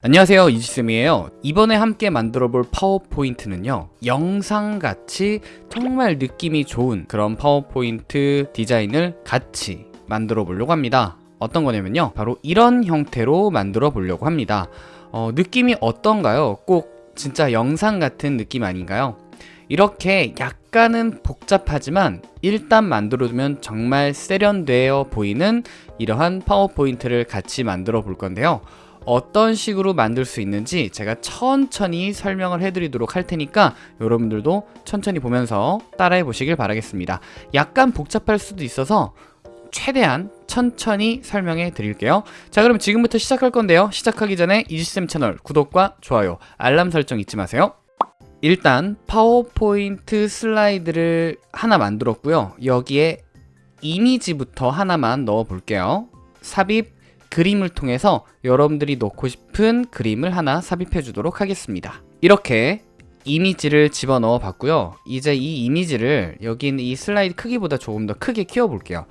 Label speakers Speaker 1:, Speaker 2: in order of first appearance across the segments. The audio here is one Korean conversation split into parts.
Speaker 1: 안녕하세요 이지쌤이에요 이번에 함께 만들어 볼 파워포인트는요 영상같이 정말 느낌이 좋은 그런 파워포인트 디자인을 같이 만들어 보려고 합니다 어떤 거냐면요 바로 이런 형태로 만들어 보려고 합니다 어, 느낌이 어떤가요? 꼭 진짜 영상 같은 느낌 아닌가요? 이렇게 약간은 복잡하지만 일단 만들어두면 정말 세련되어 보이는 이러한 파워포인트를 같이 만들어 볼 건데요 어떤 식으로 만들 수 있는지 제가 천천히 설명을 해드리도록 할 테니까 여러분들도 천천히 보면서 따라해 보시길 바라겠습니다. 약간 복잡할 수도 있어서 최대한 천천히 설명해 드릴게요. 자 그럼 지금부터 시작할 건데요. 시작하기 전에 이지쌤 채널 구독과 좋아요, 알람 설정 잊지 마세요. 일단 파워포인트 슬라이드를 하나 만들었고요. 여기에 이미지부터 하나만 넣어 볼게요. 삽입 그림을 통해서 여러분들이 넣고 싶은 그림을 하나 삽입해 주도록 하겠습니다. 이렇게 이미지를 집어넣어 봤고요. 이제 이 이미지를 여기 있는 이 슬라이드 크기보다 조금 더 크게 키워 볼게요.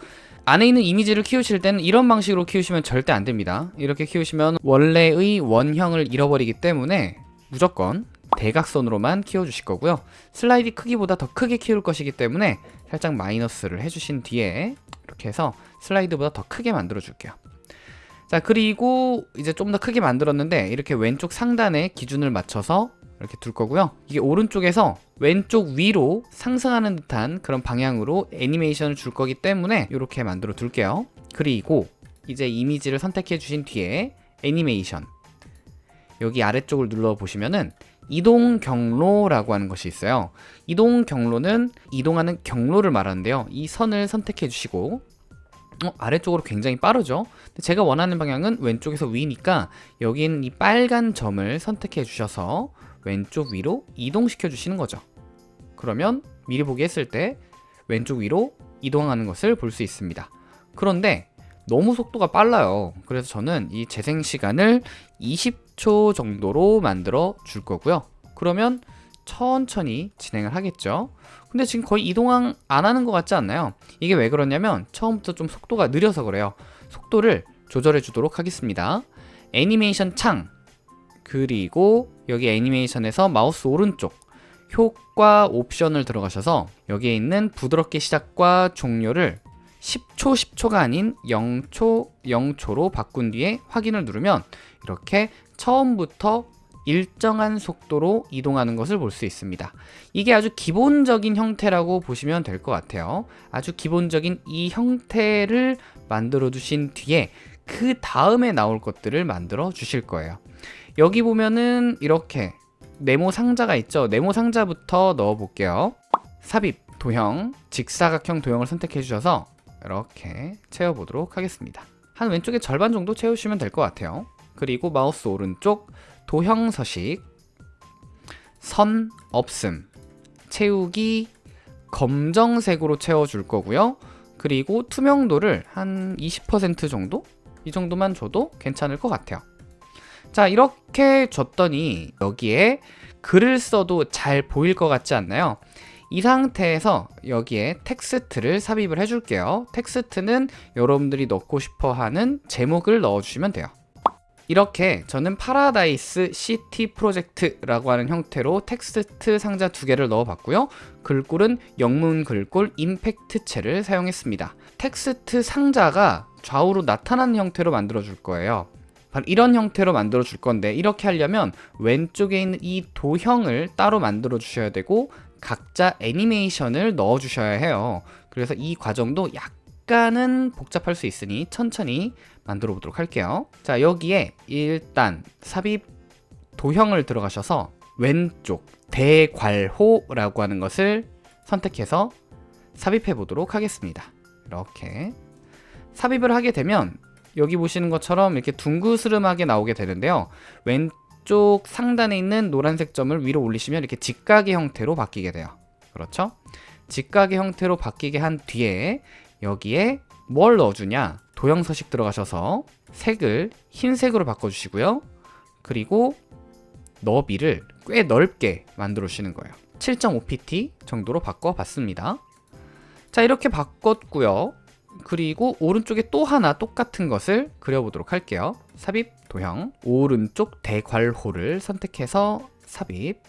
Speaker 1: 안에 있는 이미지를 키우실 때는 이런 방식으로 키우시면 절대 안 됩니다. 이렇게 키우시면 원래의 원형을 잃어버리기 때문에 무조건 대각선으로만 키워주실 거고요. 슬라이드 크기보다 더 크게 키울 것이기 때문에 살짝 마이너스를 해주신 뒤에 이렇게 해서 슬라이드보다 더 크게 만들어 줄게요 자 그리고 이제 좀 더 크게 만들었는데 이렇게 왼쪽 상단에 기준을 맞춰서 이렇게 둘 거고요. 이게 오른쪽에서 왼쪽 위로 상승하는 듯한 그런 방향으로 애니메이션을 줄 거기 때문에 이렇게 만들어 둘게요. 그리고 이제 이미지를 선택해 주신 뒤에 애니메이션. 여기 아래쪽을 눌러 보시면은 이동 경로라고 하는 것이 있어요. 이동 경로는 이동하는 경로를 말하는데요. 이 선을 선택해 주시고 어, 아래쪽으로 굉장히 빠르죠? 제가 원하는 방향은 왼쪽에서 위니까 여기 있는 이 빨간 점을 선택해 주셔서 왼쪽 위로 이동시켜 주시는 거죠. 그러면 미리 보기 했을 때 왼쪽 위로 이동하는 것을 볼 수 있습니다. 그런데 너무 속도가 빨라요. 그래서 저는 이 재생 시간을 20초 정도로 만들어 줄 거고요. 그러면 천천히 진행을 하겠죠. 근데 지금 거의 이동 안 하는 것 같지 않나요? 이게 왜 그러냐면 처음부터 좀 속도가 느려서 그래요. 속도를 조절해 주도록 하겠습니다. 애니메이션 창. 그리고 여기 애니메이션에서 마우스 오른쪽. 효과 옵션을 들어가셔서 여기에 있는 부드럽게 시작과 종료를 10초 10초가 아닌 0초 0초로 바꾼 뒤에 확인을 누르면 이렇게 처음부터 일정한 속도로 이동하는 것을 볼 수 있습니다. 이게 아주 기본적인 형태라고 보시면 될 것 같아요. 아주 기본적인 이 형태를 만들어 두신 뒤에 그 다음에 나올 것들을 만들어 주실 거예요. 여기 보면은 이렇게 네모 상자가 있죠? 네모 상자부터 넣어 볼게요. 삽입 도형 직사각형 도형을 선택해 주셔서 이렇게 채워 보도록 하겠습니다. 한 왼쪽에 절반 정도 채우시면 될 것 같아요. 그리고 마우스 오른쪽 도형 서식 선 없음 채우기 검정색으로 채워줄 거고요 그리고 투명도를 한 20% 정도? 이 정도만 줘도 괜찮을 것 같아요 자 이렇게 줬더니 여기에 글을 써도 잘 보일 것 같지 않나요? 이 상태에서 여기에 텍스트를 삽입을 해줄게요 텍스트는 여러분들이 넣고 싶어 하는 제목을 넣어주시면 돼요 이렇게 저는 파라다이스 시티 프로젝트라고 하는 형태로 텍스트 상자 두 개를 넣어 봤고요. 글꼴은 영문 글꼴 임팩트체를 사용했습니다. 텍스트 상자가 좌우로 나타나는 형태로 만들어 줄 거예요. 이런 형태로 만들어 줄 건데 이렇게 하려면 왼쪽에 있는 이 도형을 따로 만들어 주셔야 되고 각자 애니메이션을 넣어 주셔야 해요. 그래서 이 과정도 약간은 복잡할 수 있으니 천천히 만들어 보도록 할게요. 자 여기에 일단 삽입 도형을 들어가셔서 왼쪽 대괄호라고 하는 것을 선택해서 삽입해 보도록 하겠습니다. 이렇게. 삽입을 하게 되면 여기 보시는 것처럼 이렇게 둥그스름하게 나오게 되는데요. 왼쪽 상단에 있는 노란색 점을 위로 올리시면 이렇게 직각의 형태로 바뀌게 돼요. 그렇죠? 직각의 형태로 바뀌게 한 뒤에 여기에 뭘 넣어주냐 도형 서식 들어가셔서 색을 흰색으로 바꿔주시고요. 그리고 너비를 꽤 넓게 만들어 주시는 거예요. 7.5pt 정도로 바꿔봤습니다. 자 이렇게 바꿨고요. 그리고 오른쪽에 또 하나 똑같은 것을 그려보도록 할게요 삽입 도형 오른쪽 대괄호를 선택해서 삽입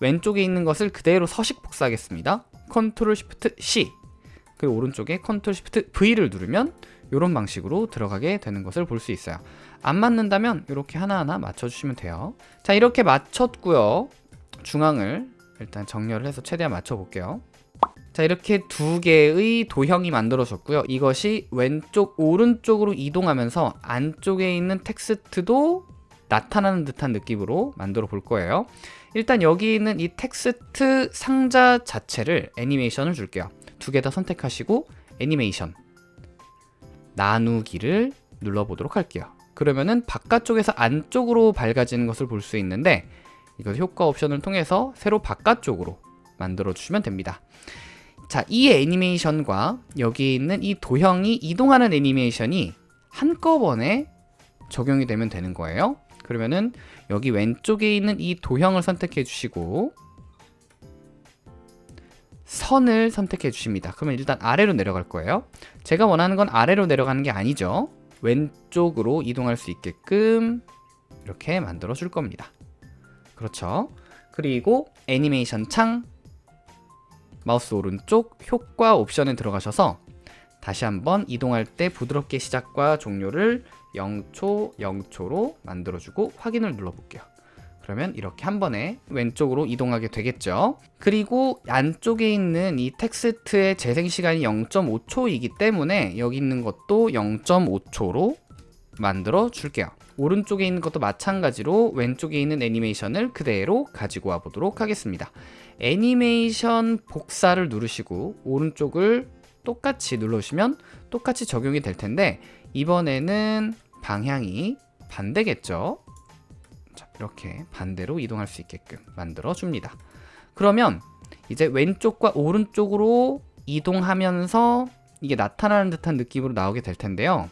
Speaker 1: 왼쪽에 있는 것을 그대로 서식 복사하겠습니다 컨트롤 시프트 C 그리고 오른쪽에 컨트롤 시프트 V를 누르면 이런 방식으로 들어가게 되는 것을 볼 수 있어요. 안 맞는다면 이렇게 하나하나 맞춰주시면 돼요. 자 이렇게 맞췄고요. 중앙을 일단 정렬을 해서 최대한 맞춰 볼게요. 자 이렇게 두 개의 도형이 만들어졌고요. 이것이 왼쪽 오른쪽으로 이동하면서 안쪽에 있는 텍스트도 나타나는 듯한 느낌으로 만들어 볼 거예요. 일단 여기 있는 이 텍스트 상자 자체를 애니메이션을 줄게요 두 개 다 선택하시고 애니메이션 나누기를 눌러보도록 할게요. 그러면은 바깥쪽에서 안쪽으로 밝아지는 것을 볼 수 있는데 이것 효과 옵션을 통해서 새로 바깥쪽으로 만들어 주시면 됩니다. 자, 이 애니메이션과 여기 있는 이 도형이 이동하는 애니메이션이 한꺼번에 적용이 되면 되는 거예요. 그러면은 여기 왼쪽에 있는 이 도형을 선택해 주시고 선을 선택해 주십니다. 그러면 일단 아래로 내려갈 거예요. 제가 원하는 건 아래로 내려가는 게 아니죠. 왼쪽으로 이동할 수 있게끔 이렇게 만들어 줄 겁니다. 그렇죠? 그리고 애니메이션 창 마우스 오른쪽 효과 옵션에 들어가셔서 다시 한번 이동할 때 부드럽게 시작과 종료를 0초 0초로 만들어주고 확인을 눌러볼게요 그러면 이렇게 한 번에 왼쪽으로 이동하게 되겠죠. 그리고 안쪽에 있는 이 텍스트의 재생 시간이 0.5초이기 때문에 여기 있는 것도 0.5초로 만들어 줄게요. 오른쪽에 있는 것도 마찬가지로 왼쪽에 있는 애니메이션을 그대로 가지고 와 보도록 하겠습니다. 애니메이션 복사를 누르시고 오른쪽을 똑같이 눌러주시면 똑같이 적용이 될 텐데 이번에는 방향이 반대겠죠 자, 이렇게 반대로 이동할 수 있게끔 만들어 줍니다. 그러면 이제 왼쪽과 오른쪽으로 이동하면서 이게 나타나는 듯한 느낌으로 나오게 될 텐데요.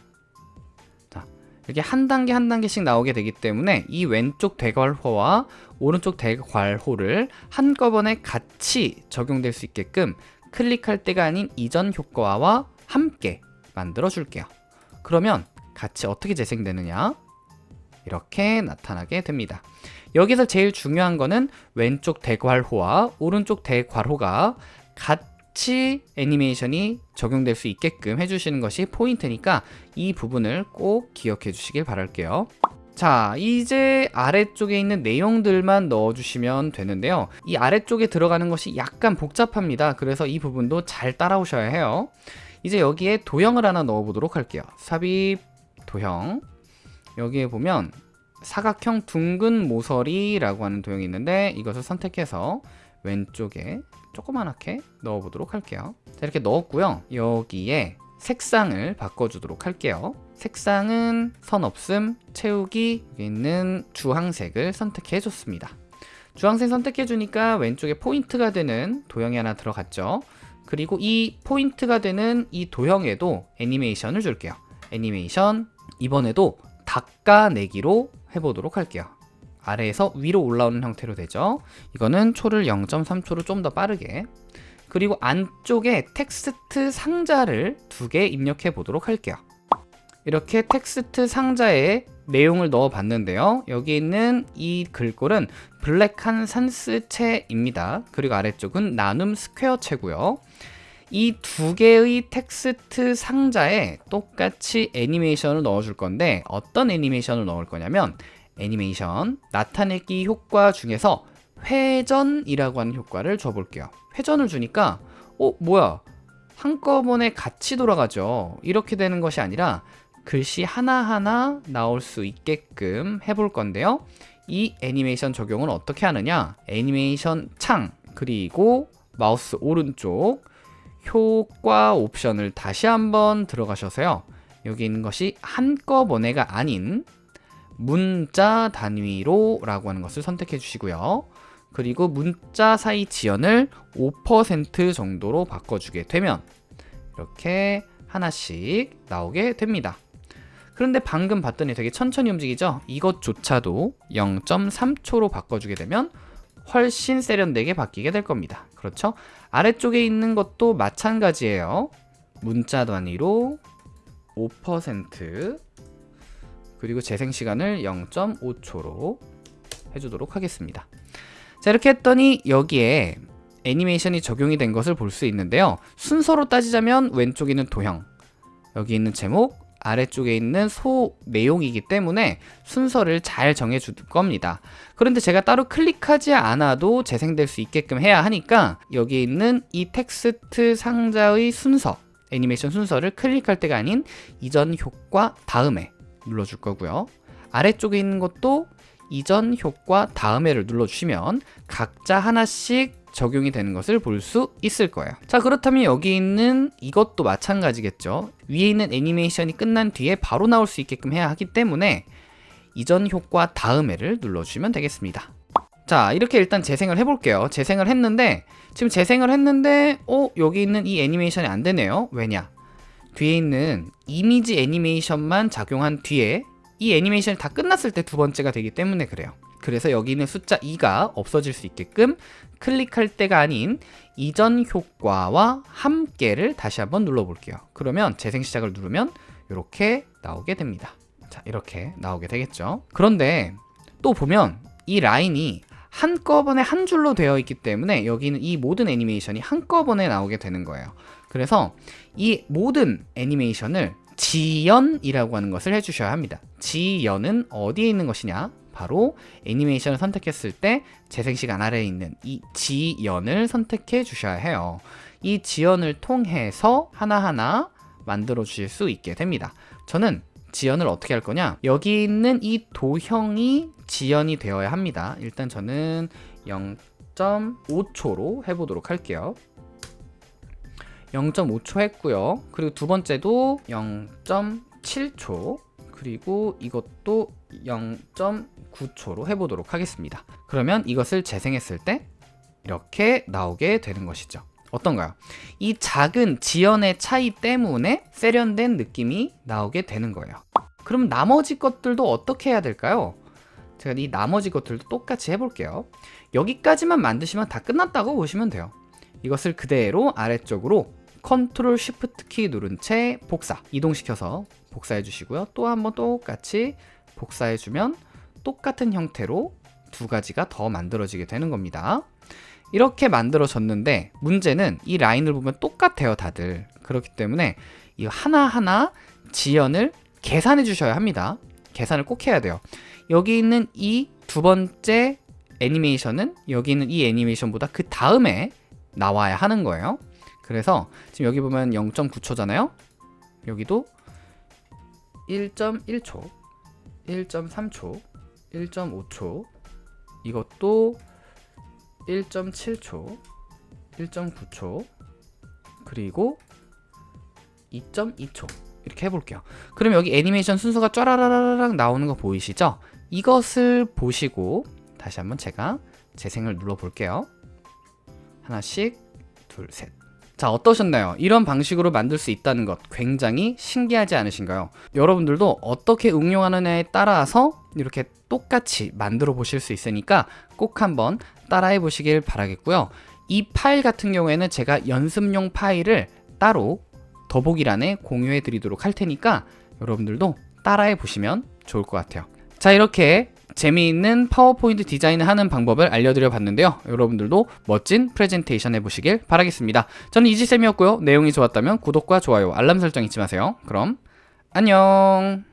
Speaker 1: 자, 이렇게 한 단계 한 단계씩 나오게 되기 때문에 이 왼쪽 대괄호와 오른쪽 대괄호를 한꺼번에 같이 적용될 수 있게끔 클릭할 때가 아닌 이전 효과와 함께 만들어 줄게요. 그러면 같이 어떻게 재생되느냐 이렇게 나타나게 됩니다. 여기서 제일 중요한 거는 왼쪽 대괄호와 오른쪽 대괄호가 같이 애니메이션이 적용될 수 있게끔 해주시는 것이 포인트니까 이 부분을 꼭 기억해 주시길 바랄게요. 자 이제 아래쪽에 있는 내용들만 넣어주시면 되는데요. 이 아래쪽에 들어가는 것이 약간 복잡합니다. 그래서 이 부분도 잘 따라오셔야 해요. 이제 여기에 도형을 하나 넣어 보도록 할게요. 삽입 도형 여기에 보면 사각형 둥근 모서리라고 하는 도형이 있는데 이것을 선택해서 왼쪽에 조그만하게 넣어 보도록 할게요. 자 이렇게 넣었고요. 여기에 색상을 바꿔주도록 할게요. 색상은 선 없음, 채우기 여기 있는 주황색을 선택해 줬습니다. 주황색 선택해 주니까 왼쪽에 포인트가 되는 도형이 하나 들어갔죠. 그리고 이 포인트가 되는 이 도형에도 애니메이션을 줄게요. 애니메이션 이번에도 닦아내기로 해보도록 할게요. 아래에서 위로 올라오는 형태로 되죠? 이거는 초를 0.3초로 좀 더 빠르게. 그리고 안쪽에 텍스트 상자를 두 개 입력해 보도록 할게요. 이렇게 텍스트 상자에 내용을 넣어 봤는데요. 여기 있는 이 글꼴은 Black Han Sans체입니다. 그리고 아래쪽은 나눔 스퀘어체고요 이 두 개의 텍스트 상자에 똑같이 애니메이션을 넣어 줄 건데 어떤 애니메이션을 넣을 거냐면 애니메이션 나타내기 효과 중에서 회전이라고 하는 효과를 줘 볼게요. 회전을 주니까 어 뭐야? 한꺼번에 같이 돌아가죠. 이렇게 되는 것이 아니라 글씨 하나하나 나올 수 있게끔 해볼 건데요. 이 애니메이션 적용은 어떻게 하느냐? 애니메이션 창 그리고 마우스 오른쪽 효과 옵션을 다시 한번 들어가셔서요. 여기 있는 것이 한꺼번에가 아닌 문자 단위로 라고 하는 것을 선택해 주시고요. 그리고 문자 사이 지연을 5% 정도로 바꿔주게 되면 이렇게 하나씩 나오게 됩니다. 그런데 방금 봤더니 되게 천천히 움직이죠? 이것조차도 0.3초로 바꿔주게 되면 훨씬 세련되게 바뀌게 될 겁니다. 그렇죠 아래쪽에 있는 것도 마찬가지예요 문자 단위로 5% 그리고 재생 시간을 0.5초로 해주도록 하겠습니다. 자 이렇게 했더니 여기에 애니메이션이 적용이 된 것을 볼 수 있는데요. 순서로 따지자면 왼쪽에 있는 도형, 여기 있는 제목, 아래쪽에 있는 소 내용이기 때문에 순서를 잘 정해줄 겁니다. 그런데 제가 따로 클릭하지 않아도 재생될 수 있게끔 해야 하니까 여기 있는 이 텍스트 상자의 순서, 애니메이션 순서를 클릭할 때가 아닌 이전 효과 다음에 눌러줄 거고요. 아래쪽에 있는 것도 이전 효과 다음에를 눌러주시면 각자 하나씩 적용이 되는 것을 볼 수 있을 거예요. 자 그렇다면 여기 있는 이것도 마찬가지겠죠. 위에 있는 애니메이션이 끝난 뒤에 바로 나올 수 있게끔 해야 하기 때문에 이전 효과 다음에를 눌러주시면 되겠습니다. 자 이렇게 일단 재생을 해볼게요. 재생을 했는데 지금 재생을 했는데 어 여기 있는 이 애니메이션이 안 되네요. 왜냐? 뒤에 있는 이미지 애니메이션만 작용한 뒤에 이 애니메이션이 다 끝났을 때 두 번째가 되기 때문에 그래요 그래서 여기 있는 숫자 2가 없어질 수 있게끔 클릭할 때가 아닌 이전 효과와 함께를 다시 한번 눌러볼게요. 그러면 재생 시작을 누르면 이렇게 나오게 됩니다. 자 이렇게 나오게 되겠죠? 그런데 또 보면 이 라인이 한꺼번에 한 줄로 되어 있기 때문에 여기는 이 모든 애니메이션이 한꺼번에 나오게 되는 거예요. 그래서 이 모든 애니메이션을 지연이라고 하는 것을 해주셔야 합니다. 지연은 어디에 있는 것이냐 바로 애니메이션을 선택했을 때 재생시간 아래에 있는 이 지연을 선택해 주셔야 해요. 이 지연을 통해서 하나하나 만들어 주실 수 있게 됩니다. 저는 지연을 어떻게 할 거냐? 여기 있는 이 도형이 지연이 되어야 합니다. 일단 저는 0.5초로 해보도록 할게요. 0.5초 했고요. 그리고 두 번째도 0.7초. 그리고 이것도 0.9초로 해보도록 하겠습니다. 그러면 이것을 재생했을 때 이렇게 나오게 되는 것이죠. 어떤가요? 이 작은 지연의 차이 때문에 세련된 느낌이 나오게 되는 거예요. 그럼 나머지 것들도 어떻게 해야 될까요? 제가 이 나머지 것들도 똑같이 해볼게요. 여기까지만 만드시면 다 끝났다고 보시면 돼요. 이것을 그대로 아래쪽으로 컨트롤 쉬프트 키 누른 채 복사 이동시켜서 복사해 주시고요. 또 한번 똑같이 복사해 주면 똑같은 형태로 두 가지가 더 만들어지게 되는 겁니다. 이렇게 만들어졌는데 문제는 이 라인을 보면 똑같아요 다들. 그렇기 때문에 이 하나하나 지연을 계산해 주셔야 합니다. 계산을 꼭 해야 돼요. 여기 있는 이 두 번째 애니메이션은 여기 있는 이 애니메이션보다 그 다음에 나와야 하는 거예요. 그래서 지금 여기 보면 0.9초잖아요. 여기도 1.1초 1.3초 1.5초 이것도 1.7초 1.9초 그리고 2.2초. 이렇게 해볼게요. 그럼 여기 애니메이션 순서가 쫘라라라락 나오는 거 보이시죠? 이것을 보시고 다시 한번 제가 재생을 눌러 볼게요. 하나씩 둘셋 자 어떠셨나요? 이런 방식으로 만들 수 있다는 것 굉장히 신기하지 않으신가요? 여러분들도 어떻게 응용하느냐에 따라서 이렇게 똑같이 만들어 보실 수 있으니까 꼭 한번 따라해 보시길 바라겠고요 이 파일 같은 경우에는 제가 연습용 파일을 따로 더보기란에 공유해 드리도록 할 테니까 여러분들도 따라해 보시면 좋을 것 같아요 자 이렇게 재미있는 파워포인트 디자인을 하는 방법을 알려드려 봤는데요. 여러분들도 멋진 프레젠테이션 해보시길 바라겠습니다. 저는 이지쌤이었고요. 내용이 좋았다면 구독과 좋아요 알람 설정 잊지 마세요. 그럼 안녕